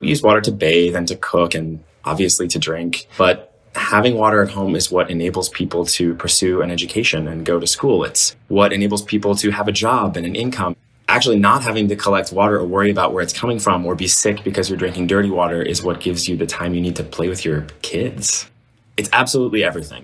We use water to bathe and to cook and obviously to drink. But having water at home is what enables people to pursue an education and go to school. It's what enables people to have a job and an income. Actually, not having to collect water or worry about where it's coming from or be sick because you're drinking dirty water is what gives you the time you need to play with your kids. It's absolutely everything.